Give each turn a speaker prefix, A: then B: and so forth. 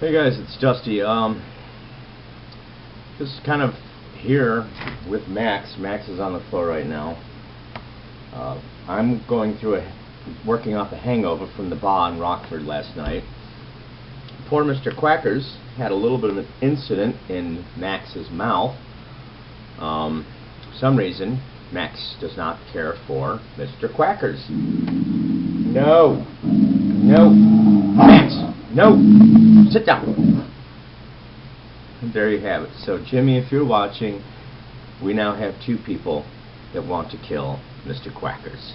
A: Hey guys, it's Dusty. Um, just kind of here with Max. Max is on the floor right now. Uh, I'm going through a working off a hangover from the bar in Rockford last night. Poor Mr. Quackers had a little bit of an incident in Max's mouth. Um, for some reason, Max does not care for Mr. Quackers. No, no, no. Sit down. And there you have it. So, Jimmy, if you're watching, we now have two people that want to kill Mr. Quackers.